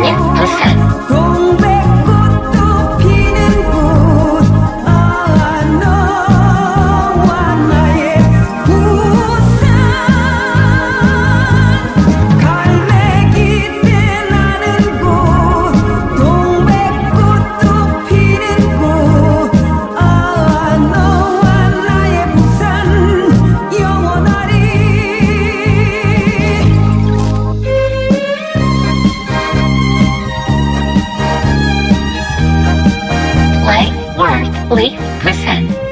one. Lake Prison.